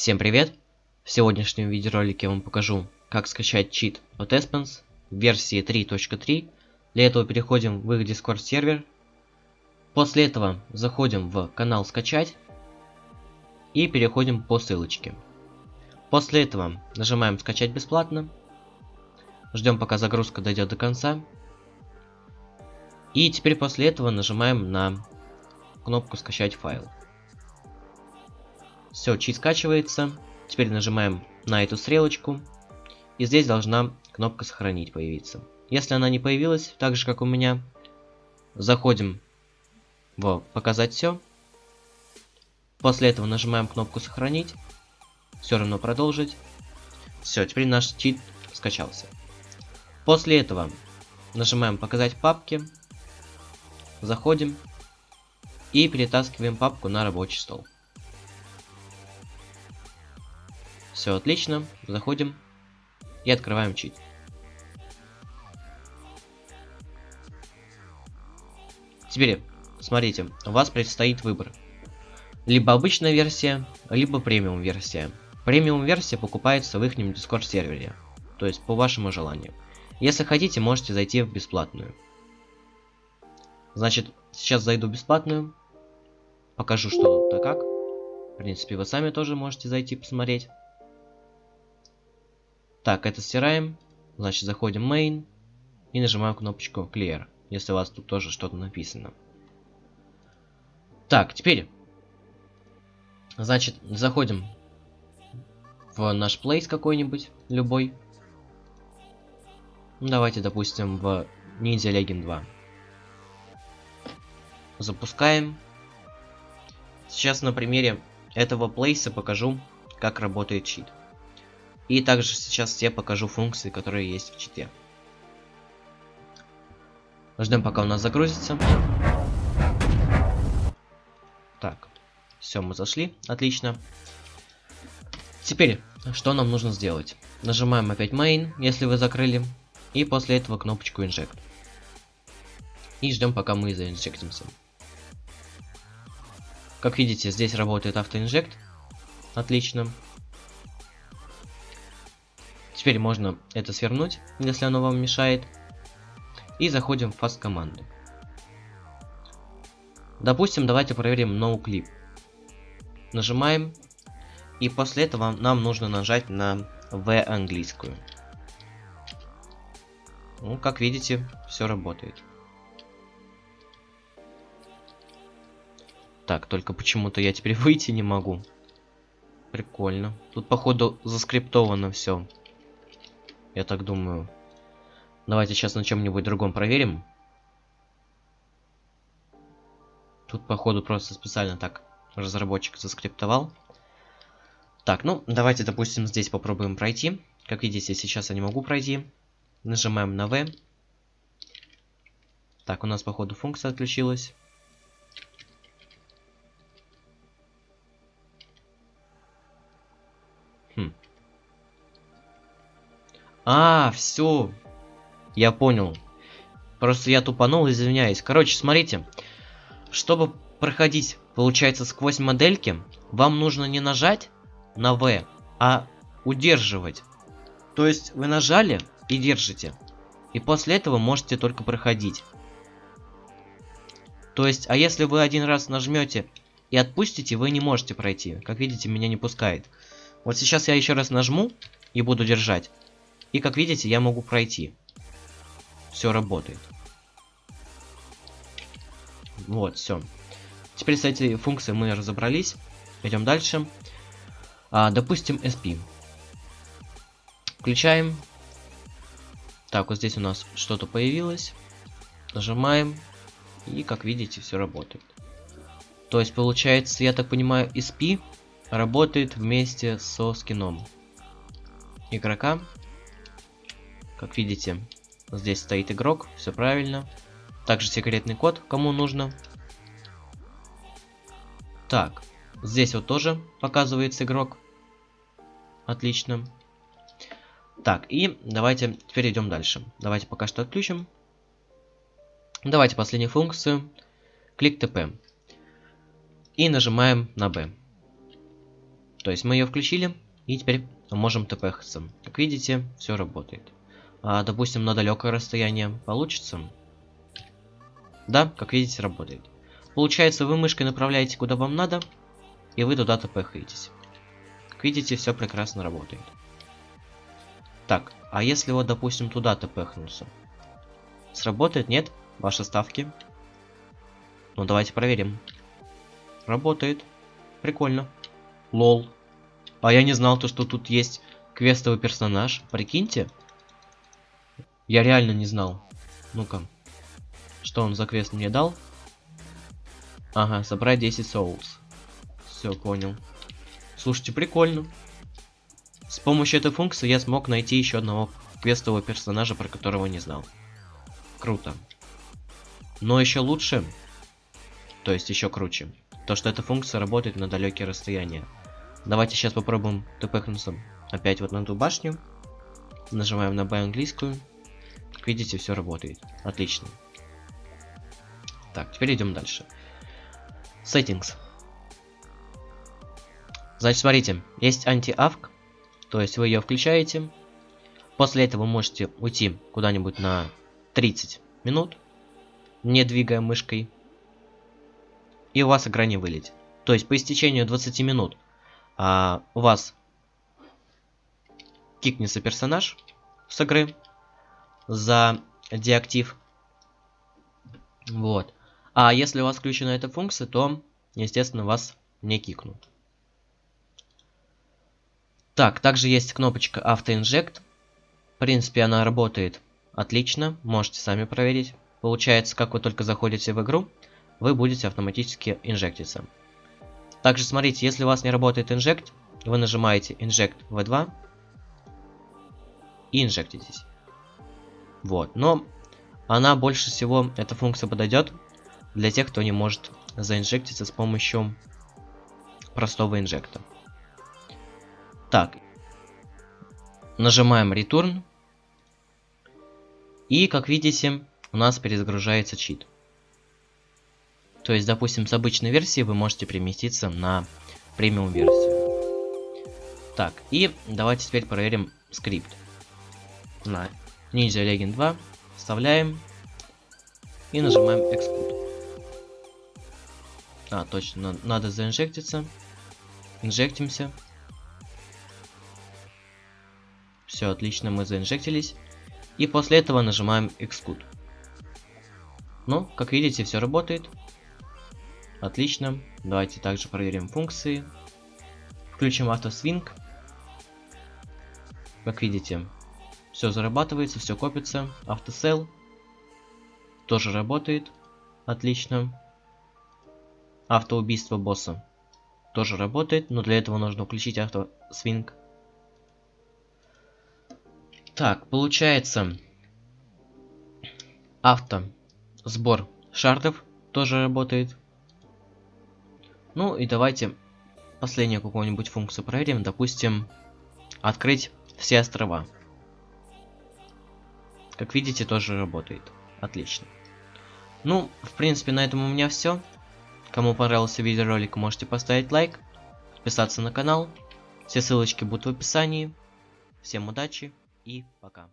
Всем привет! В сегодняшнем видеоролике я вам покажу, как скачать чит от Espens версии 3.3. Для этого переходим в их Discord сервер. После этого заходим в канал скачать и переходим по ссылочке. После этого нажимаем скачать бесплатно. Ждем пока загрузка дойдет до конца. И теперь после этого нажимаем на кнопку скачать файл. Все, чит скачивается. Теперь нажимаем на эту стрелочку. И здесь должна кнопка сохранить появиться. Если она не появилась, так же как у меня, заходим в показать все. После этого нажимаем кнопку сохранить. Все равно продолжить. Все, теперь наш чит скачался. После этого нажимаем показать папки. Заходим. И перетаскиваем папку на рабочий стол. Все отлично. Заходим и открываем чит. Теперь, смотрите, у вас предстоит выбор. Либо обычная версия, либо премиум версия. Премиум версия покупается в их Discord сервере. То есть по вашему желанию. Если хотите, можете зайти в бесплатную. Значит, сейчас зайду в бесплатную. Покажу, что тут как. В принципе, вы сами тоже можете зайти посмотреть. Так, это стираем. Значит, заходим в main и нажимаем кнопочку clear, если у вас тут тоже что-то написано. Так, теперь, значит, заходим в наш place какой-нибудь, любой. Давайте, допустим, в Ninja Legend 2. Запускаем. Сейчас на примере этого плейса покажу, как работает чит. И также сейчас я покажу функции, которые есть в чите. Ждем, пока у нас загрузится. Так, все, мы зашли, отлично. Теперь, что нам нужно сделать? Нажимаем опять main, если вы закрыли, и после этого кнопочку inject. И ждем, пока мы заинжектимся. Как видите, здесь работает автоинжект. Отлично. Теперь можно это свернуть, если оно вам мешает. И заходим в fast команды. Допустим, давайте проверим no clip. Нажимаем. И после этого нам нужно нажать на V английскую. Ну, как видите, все работает. Так, только почему-то я теперь выйти не могу. Прикольно. Тут, походу, заскриптовано все. Я так думаю. Давайте сейчас на чем-нибудь другом проверим. Тут, походу, просто специально так разработчик заскриптовал. Так, ну, давайте, допустим, здесь попробуем пройти. Как видите, сейчас я не могу пройти. Нажимаем на V. Так, у нас, походу, функция отключилась. А, все. Я понял. Просто я тупанул, извиняюсь. Короче, смотрите. Чтобы проходить, получается, сквозь модельки, вам нужно не нажать на V, а удерживать. То есть вы нажали и держите. И после этого можете только проходить. То есть, а если вы один раз нажмете и отпустите, вы не можете пройти. Как видите, меня не пускает. Вот сейчас я еще раз нажму и буду держать. И как видите, я могу пройти. Все работает. Вот, все. Теперь с этой функцией мы разобрались. Идем дальше. А, допустим, SP. Включаем. Так, вот здесь у нас что-то появилось. Нажимаем. И, как видите, все работает. То есть, получается, я так понимаю, SP работает вместе со скином игрока. Как видите, здесь стоит игрок, все правильно. Также секретный код, кому нужно. Так, здесь вот тоже показывается игрок. Отлично. Так, и давайте теперь идем дальше. Давайте пока что отключим. Давайте последнюю функцию. Клик ТП. И нажимаем на B. То есть мы ее включили, и теперь можем тпхаться. Как видите, все работает. А, допустим, на далекое расстояние получится. Да, как видите, работает. Получается, вы мышкой направляете куда вам надо, и вы туда тпхаетесь. Как видите, все прекрасно работает. Так, а если вот, допустим, туда тпхнуться? Сработает, нет? Ваши ставки? Ну, давайте проверим. Работает. Прикольно. Лол. А я не знал то, что тут есть квестовый персонаж. Прикиньте. Я реально не знал. Ну-ка. Что он за квест мне дал? Ага, собрать 10 souls. Все, понял. Слушайте, прикольно. С помощью этой функции я смог найти еще одного квестового персонажа, про которого не знал. Круто. Но еще лучше, то есть еще круче, то что эта функция работает на далекие расстояния. Давайте сейчас попробуем тпхнуться опять вот на эту башню. Нажимаем на Б английскую. Как видите, все работает. Отлично. Так, теперь идем дальше. Settings. Значит, смотрите, есть анти-авк, то есть вы ее включаете. После этого вы можете уйти куда-нибудь на 30 минут, не двигая мышкой. И у вас игра не вылетит. То есть по истечению 20 минут а, у вас кикнется персонаж с игры за деактив. Вот. А если у вас включена эта функция, то, естественно, вас не кикнут. Так, также есть кнопочка AutoInject. В принципе, она работает отлично, можете сами проверить. Получается, как вы только заходите в игру, вы будете автоматически инжектиться. Также смотрите, если у вас не работает инжект, вы нажимаете Inject V2 и инжектитесь. Вот, но она больше всего, эта функция подойдет для тех, кто не может заинжектиться с помощью простого инжекта. Так, нажимаем Return. И, как видите, у нас перезагружается чит. То есть, допустим, с обычной версии вы можете переместиться на премиум версию. Так, и давайте теперь проверим скрипт. На Ninja Legend 2 вставляем и нажимаем Exclude. А, точно, надо заинжектиться. Инжектимся. Все, отлично, мы заинжектились. И после этого нажимаем Exclude. Ну, как видите, все работает. Отлично. Давайте также проверим функции. Включим автосвинг. Как видите, все зарабатывается, все копится. Автосел тоже работает. Отлично. Автоубийство босса тоже работает, но для этого нужно включить автосвинг. Так, получается авто сбор шардов тоже работает. Ну и давайте последнюю какую-нибудь функцию проверим. Допустим, открыть все острова. Как видите, тоже работает. Отлично. Ну, в принципе, на этом у меня все. Кому понравился видеоролик, можете поставить лайк, подписаться на канал. Все ссылочки будут в описании. Всем удачи и пока.